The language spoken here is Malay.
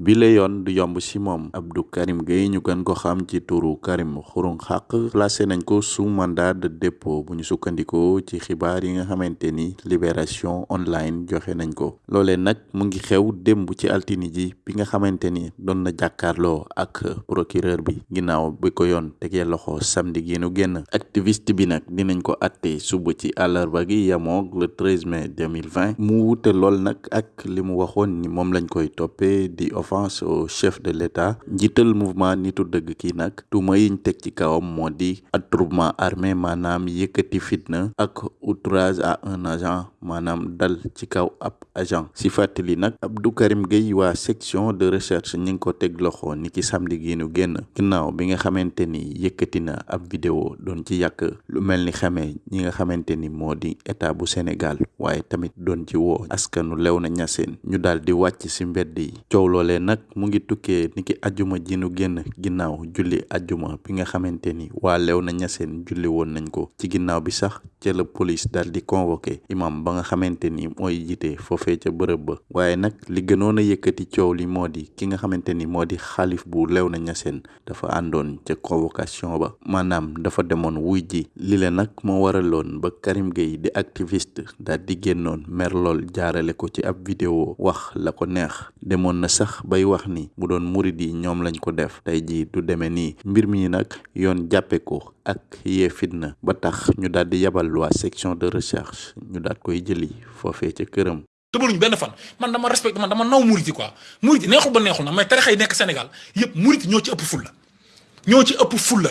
bi la yoon du yomb ci moom Abdou Karim Gueye ñu gën ko xam ci turu Karim Xurum Xaq placé nañ ko sous mandat de dépôt bu ñu sukkandikoo ci xibaar yi nga xamante ni libération online joxe nañ ko. Loolee nag mu ngi xew démb ci altini ji bi nga xamante ni doon na jàkkaarloo ak procureur bi. Ginnaaw bi ko yoon tegee loxo samedi gi nu génn. Activiste bi nag dinañ ko atte suba ci àllarba gi yamoog le 13 mai 2020 mu wute lool nag ak li mu waxoon ni moom lañ koy toppee di au chef de l'état. Njiital mouvement nitu dëgg kii nag tuuma yiñ teg ci kawam attroupement armé fitna outrage à un agent maanaam dal ci kaw agent. Si fàttali Abdou Karim section de recherche ñi ngi ko teg loxo ni ki samedi gi ginnaaw bi nga ni ab vidéo doon ci yàq lu ni ñi nga Sénégal waaye tamit doon ci woo askanu Léona Niassène ñu daal di wàcc ci mbedd yi. Coow loolee nag mu ngi tukkee niki ajjuma ji nu génn ginnaaw julli ajjuma bi nga xamante ni waa Léona Niassène julli woon nañ ko. Ci ginnaaw bi sax ca la police daal di convoqué imam ba nga xamante ni mooy jiite foofee ca bërëb ba. Waaye nag li gënoon a yëkkati coow li moo di ki nga xamante ni moo di xaalif bu Léona Niassène dafa àndoon ca convocation ba. Maanaam dafa demoon wuy ji. Li le nag moo waraloon ba Karim Gueye di activiste daal di génnoon mer lool jaarale ko ci ab vidéo wax la ko neex. Demoon na sax bay wax ni bu doon murid yi ñoom lañ ko def. Tey jii du demee nii. Mbir mi nag yoon jàppe ko ak yee fitna. Ba tax ñu daal di yabal waa section de recherche ñu daal koy jëli foofee ca këram. Tëbaluñu benn fan. Man dama respecté man dama naw yi quoi. Yi neexul ba neexul na mais tarixa yi nekk Sénégal yëpp murit ñoo ci ëpp fulla. Ñoo ci ëpp fulla